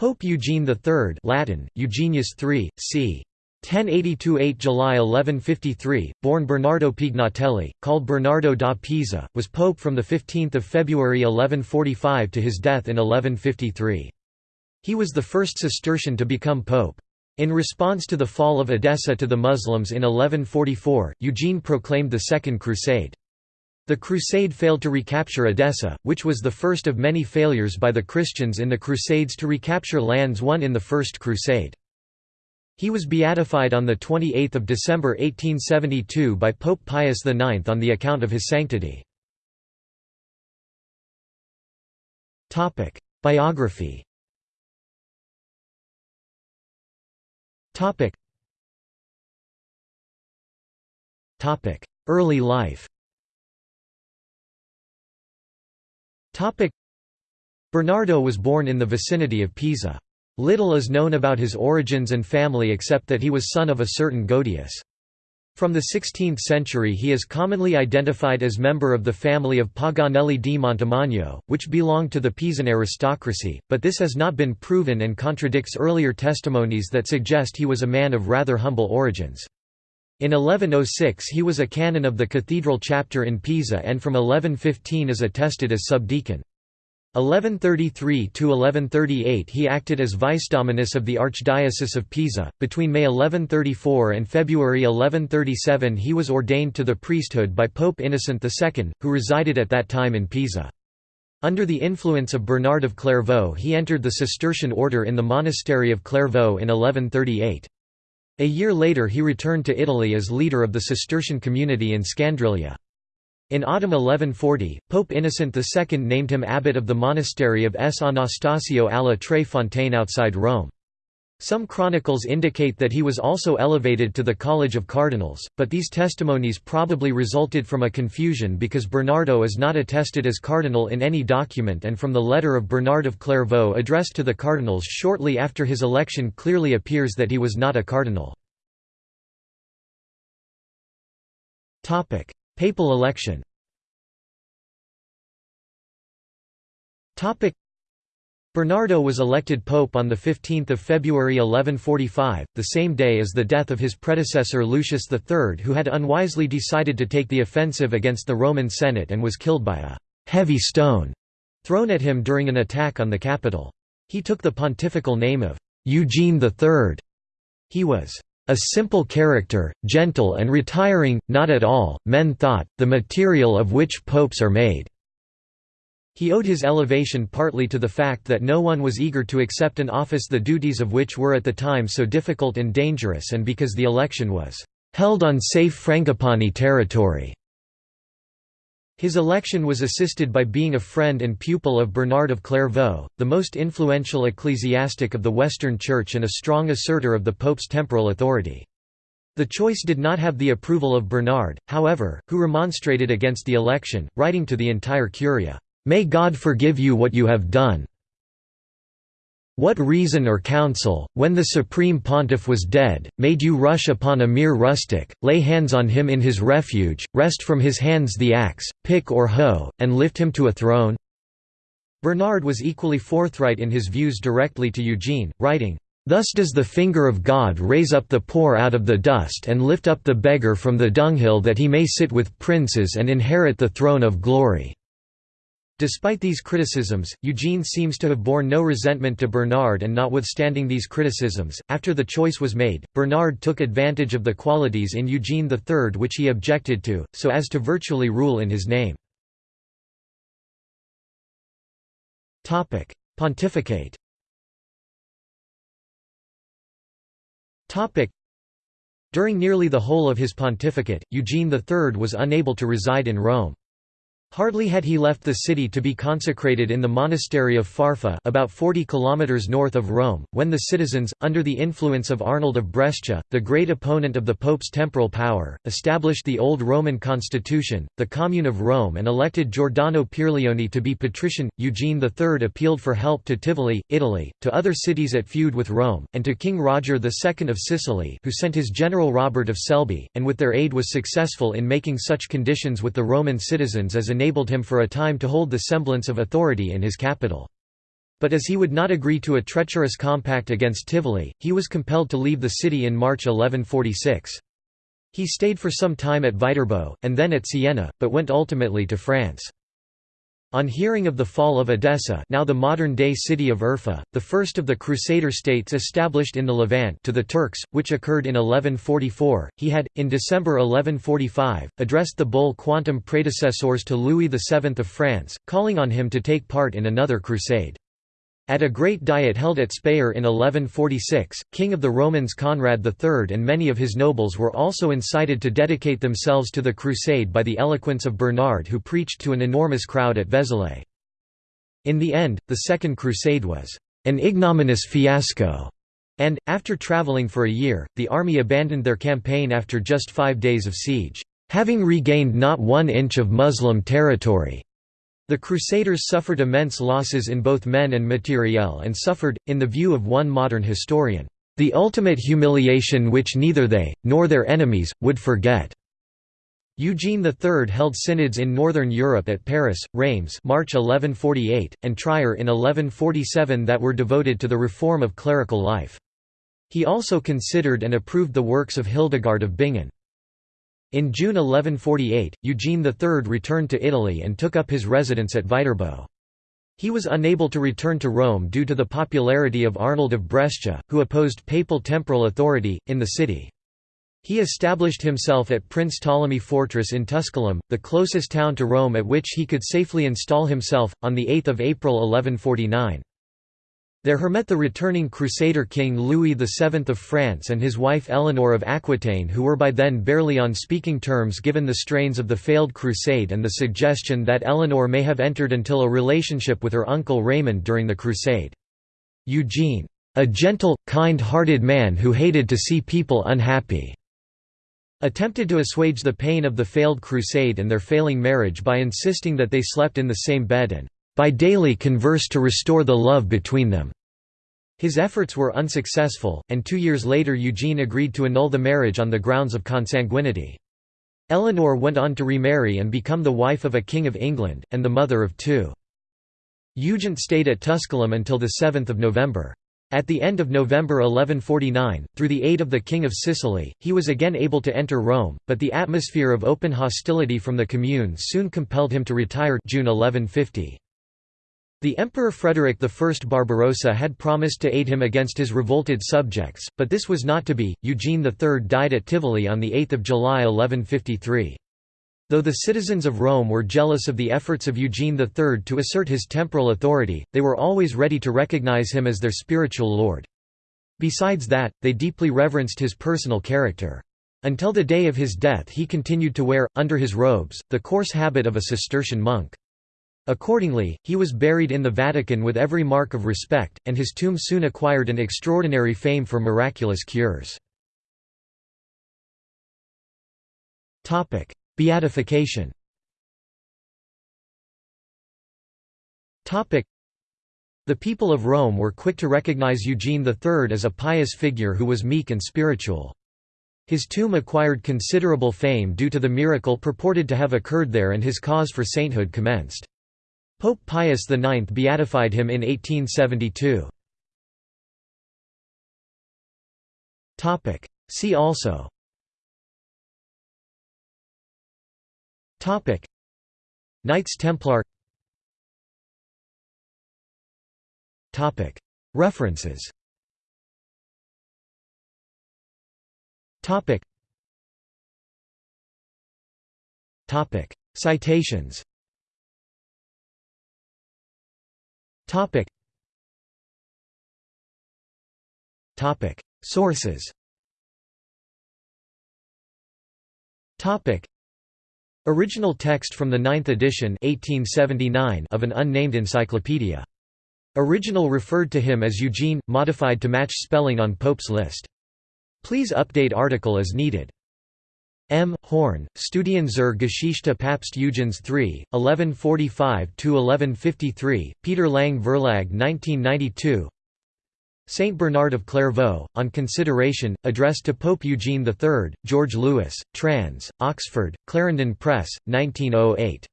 Pope Eugene III Latin, Eugenius III, c. 1082–8 July 1153, born Bernardo Pignatelli, called Bernardo da Pisa, was pope from 15 February 1145 to his death in 1153. He was the first Cistercian to become pope. In response to the fall of Edessa to the Muslims in 1144, Eugene proclaimed the Second Crusade. The crusade failed to recapture Edessa, which was the first of many failures by the Christians in the Crusades to recapture lands won in the First Crusade. He was beatified on 28 December 1872 by Pope Pius IX on the account of his sanctity. Biography Early life Bernardo was born in the vicinity of Pisa. Little is known about his origins and family except that he was son of a certain Godius. From the 16th century he is commonly identified as member of the family of Paganelli di Montemagno, which belonged to the Pisan aristocracy, but this has not been proven and contradicts earlier testimonies that suggest he was a man of rather humble origins. In 1106 he was a canon of the cathedral chapter in Pisa and from 1115 is attested as subdeacon. 1133–1138 he acted as vice-dominus of the Archdiocese of Pisa. Between May 1134 and February 1137 he was ordained to the priesthood by Pope Innocent II, who resided at that time in Pisa. Under the influence of Bernard of Clairvaux he entered the Cistercian order in the monastery of Clairvaux in 1138. A year later he returned to Italy as leader of the Cistercian community in Scandriglia. In autumn 1140, Pope Innocent II named him abbot of the monastery of S. Anastasio alla Tre Fontane outside Rome. Some chronicles indicate that he was also elevated to the College of Cardinals, but these testimonies probably resulted from a confusion because Bernardo is not attested as cardinal in any document and from the letter of Bernard of Clairvaux addressed to the cardinals shortly after his election clearly appears that he was not a cardinal. Papal election Bernardo was elected pope on 15 February 1145, the same day as the death of his predecessor Lucius III who had unwisely decided to take the offensive against the Roman Senate and was killed by a «heavy stone» thrown at him during an attack on the capital. He took the pontifical name of «Eugene III». He was a simple character, gentle and retiring, not at all, men thought, the material of which popes are made." He owed his elevation partly to the fact that no one was eager to accept an office the duties of which were at the time so difficult and dangerous and because the election was "...held on safe Frangipani territory." His election was assisted by being a friend and pupil of Bernard of Clairvaux, the most influential ecclesiastic of the Western Church and a strong asserter of the Pope's temporal authority. The choice did not have the approval of Bernard, however, who remonstrated against the election, writing to the entire Curia, "'May God forgive you what you have done, what reason or counsel, when the supreme pontiff was dead, made you rush upon a mere rustic, lay hands on him in his refuge, wrest from his hands the axe, pick or hoe, and lift him to a throne?' Bernard was equally forthright in his views directly to Eugene, writing, Thus does the finger of God raise up the poor out of the dust and lift up the beggar from the dunghill that he may sit with princes and inherit the throne of glory." Despite these criticisms, Eugene seems to have borne no resentment to Bernard and notwithstanding these criticisms, after the choice was made, Bernard took advantage of the qualities in Eugene III which he objected to, so as to virtually rule in his name. Pontificate During nearly the whole of his pontificate, Eugene III was unable to reside in Rome. Hardly had he left the city to be consecrated in the monastery of Farfa about 40 kilometers north of Rome, when the citizens, under the influence of Arnold of Brescia, the great opponent of the Pope's temporal power, established the old Roman constitution, the Commune of Rome and elected Giordano Pierleoni to be patrician. Eugene III appealed for help to Tivoli, Italy, to other cities at feud with Rome, and to King Roger II of Sicily who sent his general Robert of Selby, and with their aid was successful in making such conditions with the Roman citizens as enabled him for a time to hold the semblance of authority in his capital. But as he would not agree to a treacherous compact against Tivoli, he was compelled to leave the city in March 1146. He stayed for some time at Viterbo, and then at Siena, but went ultimately to France. On hearing of the fall of Edessa now the modern-day city of Urfa, the first of the Crusader states established in the Levant to the Turks, which occurred in 1144, he had, in December 1145, addressed the bull Quantum praedecessores to Louis VII of France, calling on him to take part in another crusade. At a great diet held at Speyer in 1146, king of the Romans Conrad III and many of his nobles were also incited to dedicate themselves to the crusade by the eloquence of Bernard who preached to an enormous crowd at Vézelay. In the end, the Second Crusade was an ignominious fiasco, and, after travelling for a year, the army abandoned their campaign after just five days of siege, having regained not one inch of Muslim territory. The Crusaders suffered immense losses in both men and materiel and suffered, in the view of one modern historian, "...the ultimate humiliation which neither they, nor their enemies, would forget." Eugene III held synods in northern Europe at Paris, Reims March 1148, and Trier in 1147 that were devoted to the reform of clerical life. He also considered and approved the works of Hildegard of Bingen. In June 1148, Eugene III returned to Italy and took up his residence at Viterbo. He was unable to return to Rome due to the popularity of Arnold of Brescia, who opposed papal temporal authority, in the city. He established himself at Prince Ptolemy Fortress in Tusculum, the closest town to Rome at which he could safely install himself, on 8 April 1149. There her met the returning Crusader king Louis VII of France and his wife Eleanor of Aquitaine who were by then barely on speaking terms given the strains of the failed crusade and the suggestion that Eleanor may have entered into a relationship with her uncle Raymond during the crusade. Eugene, "...a gentle, kind-hearted man who hated to see people unhappy," attempted to assuage the pain of the failed crusade and their failing marriage by insisting that they slept in the same bed and by daily converse to restore the love between them. His efforts were unsuccessful, and two years later Eugene agreed to annul the marriage on the grounds of consanguinity. Eleanor went on to remarry and become the wife of a king of England, and the mother of two. Eugene stayed at Tusculum until 7 November. At the end of November 1149, through the aid of the King of Sicily, he was again able to enter Rome, but the atmosphere of open hostility from the Commune soon compelled him to retire June 1150. The Emperor Frederick I Barbarossa had promised to aid him against his revolted subjects, but this was not to be. Eugene III died at Tivoli on 8 July 1153. Though the citizens of Rome were jealous of the efforts of Eugene III to assert his temporal authority, they were always ready to recognize him as their spiritual lord. Besides that, they deeply reverenced his personal character. Until the day of his death he continued to wear, under his robes, the coarse habit of a Cistercian monk. Accordingly, he was buried in the Vatican with every mark of respect, and his tomb soon acquired an extraordinary fame for miraculous cures. Beatification the people of Rome were quick to recognize Eugene III as a pious figure who was meek and spiritual. His tomb acquired considerable fame due to the miracle purported to have occurred there and his cause for sainthood commenced. Pope Pius IX beatified him in 1872. See also. Knights Templar. References. Citations Topic. Topic. Sources. Topic. Original text from the 9th edition 1879 of an unnamed encyclopedia. Original referred to him as Eugene, modified to match spelling on Pope's list. Please update article as needed. M. Horn, Studien zur Geschichte Papst Eugens III, 1145–1153, Peter Lang Verlag 1992 Saint Bernard of Clairvaux, on consideration, addressed to Pope Eugene III, George Lewis, trans. Oxford, Clarendon Press, 1908.